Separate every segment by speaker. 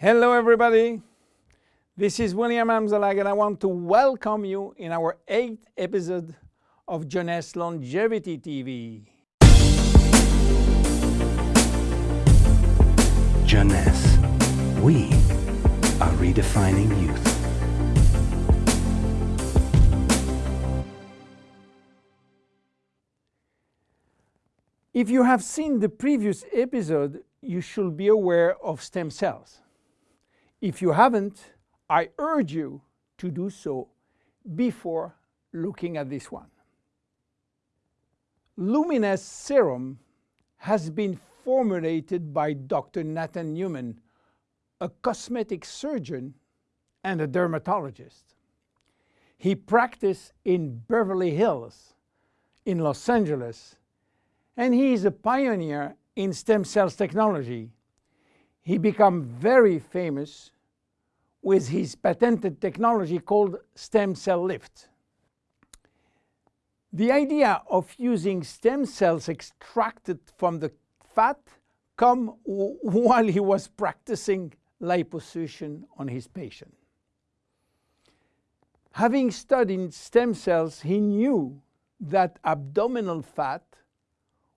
Speaker 1: Hello everybody, this is William Amzalag and I want to welcome you in our eighth episode of Jeunesse Longevity TV.
Speaker 2: Jeunesse, we are redefining youth.
Speaker 1: If you have seen the previous episode, you should be aware of stem cells. If you haven't, I urge you to do so before looking at this one. Luminesce serum has been formulated by Dr. Nathan Newman, a cosmetic surgeon and a dermatologist. He practiced in Beverly Hills, in Los Angeles, and he is a pioneer in stem cells technology he became very famous with his patented technology called stem cell lift. The idea of using stem cells extracted from the fat come while he was practicing liposuction on his patient. Having studied stem cells, he knew that abdominal fat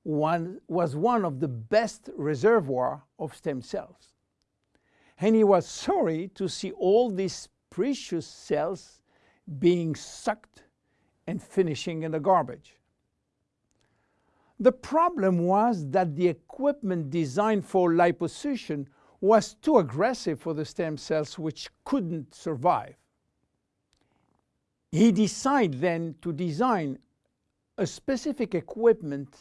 Speaker 1: one, was one of the best reservoir of stem cells. And he was sorry to see all these precious cells being sucked and finishing in the garbage. The problem was that the equipment designed for liposuction was too aggressive for the stem cells which couldn't survive. He decided then to design a specific equipment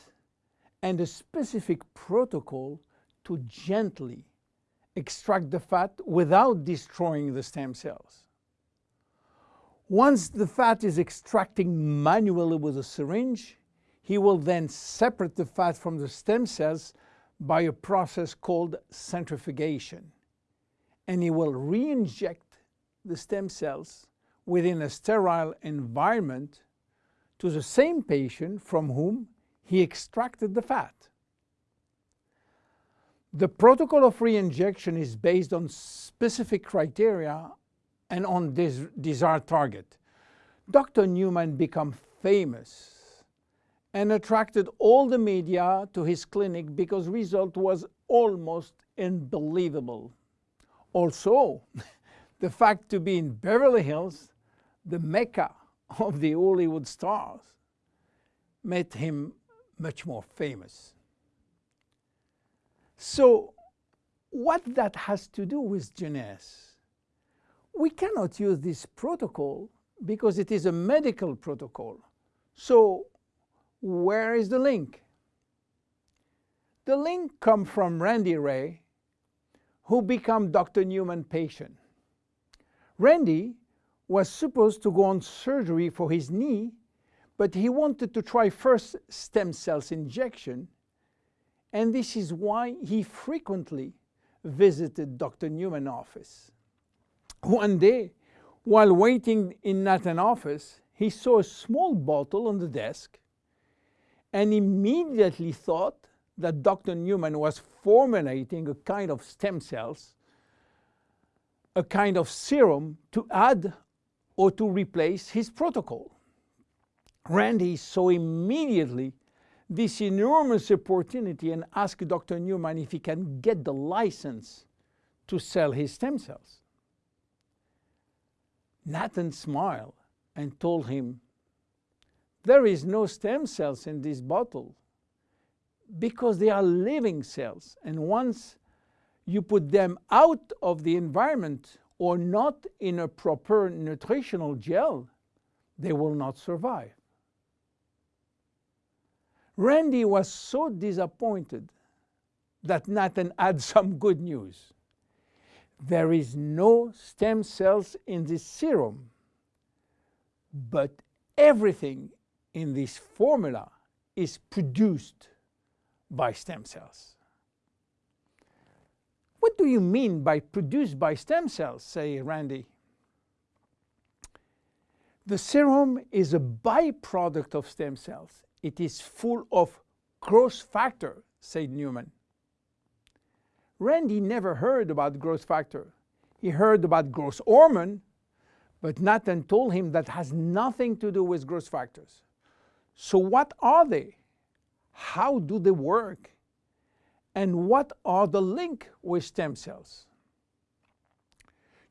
Speaker 1: and a specific protocol to gently extract the fat without destroying the stem cells. Once the fat is extracting manually with a syringe, he will then separate the fat from the stem cells by a process called centrifugation. And he will re-inject the stem cells within a sterile environment to the same patient from whom he extracted the fat. The protocol of re-injection is based on specific criteria and on this desired target. Dr. Newman became famous and attracted all the media to his clinic because result was almost unbelievable. Also, the fact to be in Beverly Hills, the mecca of the Hollywood stars, made him much more famous. So what that has to do with Jeunesse? We cannot use this protocol because it is a medical protocol. So where is the link? The link comes from Randy Ray, who became Dr. Newman patient. Randy was supposed to go on surgery for his knee but he wanted to try first stem cells injection, and this is why he frequently visited Dr. Newman's office. One day, while waiting in Nathan's office, he saw a small bottle on the desk and immediately thought that Dr. Newman was formulating a kind of stem cells, a kind of serum to add or to replace his protocol. Randy saw immediately this enormous opportunity and asked Dr. Newman if he can get the license to sell his stem cells. Nathan smiled and told him, there is no stem cells in this bottle because they are living cells and once you put them out of the environment or not in a proper nutritional gel, they will not survive. Randy was so disappointed that Nathan had some good news. There is no stem cells in this serum, but everything in this formula is produced by stem cells. What do you mean by produced by stem cells, say Randy? The serum is a byproduct of stem cells. It is full of growth factor, said Newman. Randy never heard about growth factor. He heard about growth hormone, but Nathan told him that has nothing to do with growth factors. So what are they? How do they work? And what are the link with stem cells?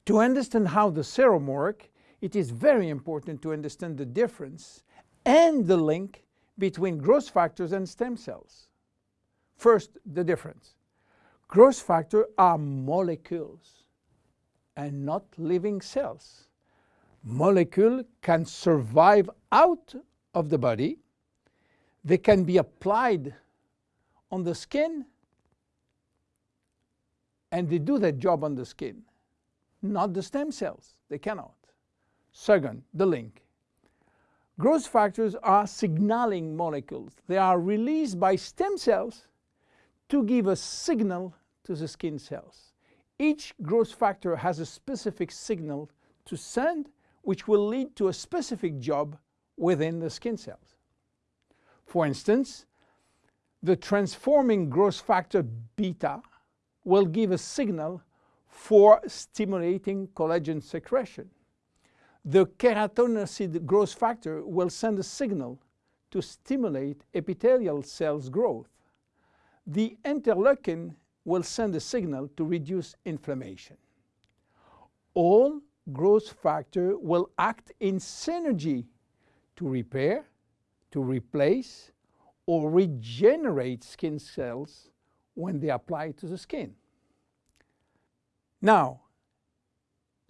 Speaker 1: To understand how the serum work, it is very important to understand the difference and the link between growth factors and stem cells. First, the difference. Growth factors are molecules and not living cells. Molecule can survive out of the body. They can be applied on the skin and they do their job on the skin, not the stem cells. They cannot. Second, the link. Growth factors are signaling molecules. They are released by stem cells to give a signal to the skin cells. Each growth factor has a specific signal to send which will lead to a specific job within the skin cells. For instance, the transforming growth factor beta will give a signal for stimulating collagen secretion. The keratinocyte growth factor will send a signal to stimulate epithelial cells growth. The interleukin will send a signal to reduce inflammation. All growth factor will act in synergy to repair, to replace, or regenerate skin cells when they apply to the skin. Now,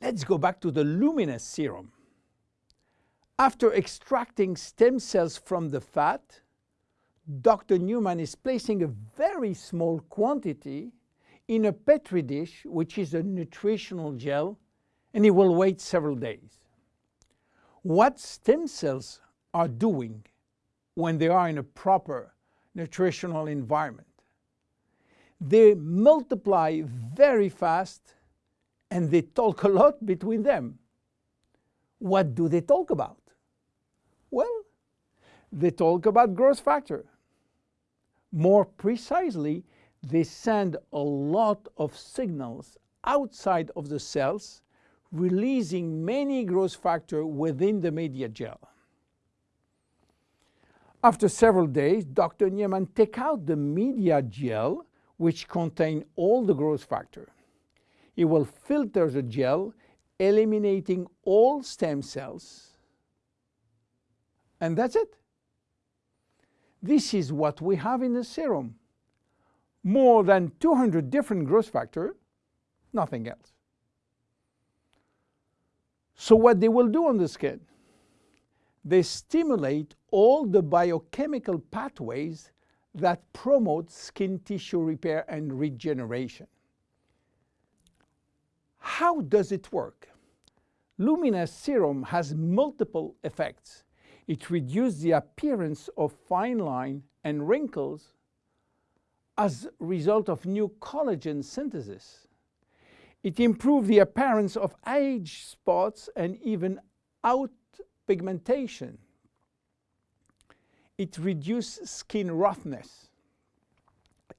Speaker 1: let's go back to the Luminesce serum. After extracting stem cells from the fat, Dr. Newman is placing a very small quantity in a petri dish, which is a nutritional gel, and he will wait several days. What stem cells are doing when they are in a proper nutritional environment? They multiply very fast and they talk a lot between them. What do they talk about? Well, they talk about growth factor. More precisely, they send a lot of signals outside of the cells, releasing many growth factor within the media gel. After several days, Dr. Newman take out the media gel, which contain all the growth factor. He will filter the gel, eliminating all stem cells. And that's it. This is what we have in the serum. More than 200 different growth factors, nothing else. So what they will do on the skin? They stimulate all the biochemical pathways that promote skin tissue repair and regeneration. How does it work? Luminesce serum has multiple effects. It reduces the appearance of fine line and wrinkles as a result of new collagen synthesis. It improves the appearance of age spots and even out pigmentation. It reduces skin roughness.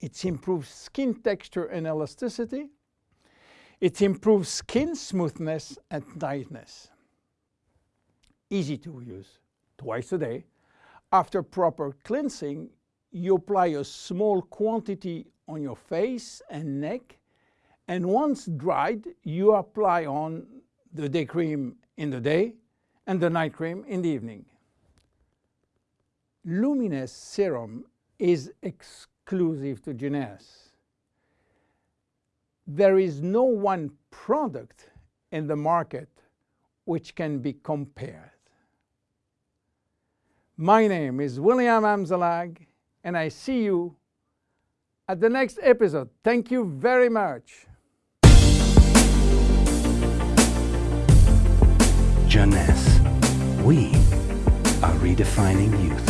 Speaker 1: It improves skin texture and elasticity. It improves skin smoothness and tightness. Easy to use, twice a day. After proper cleansing, you apply a small quantity on your face and neck, and once dried, you apply on the day cream in the day and the night cream in the evening. Luminesce serum is exclusive to Jeunesse there is no one product in the market which can be compared. My name is William Amzalag, and I see you at the next episode. Thank you very much.
Speaker 2: Jeunesse. We are redefining youth.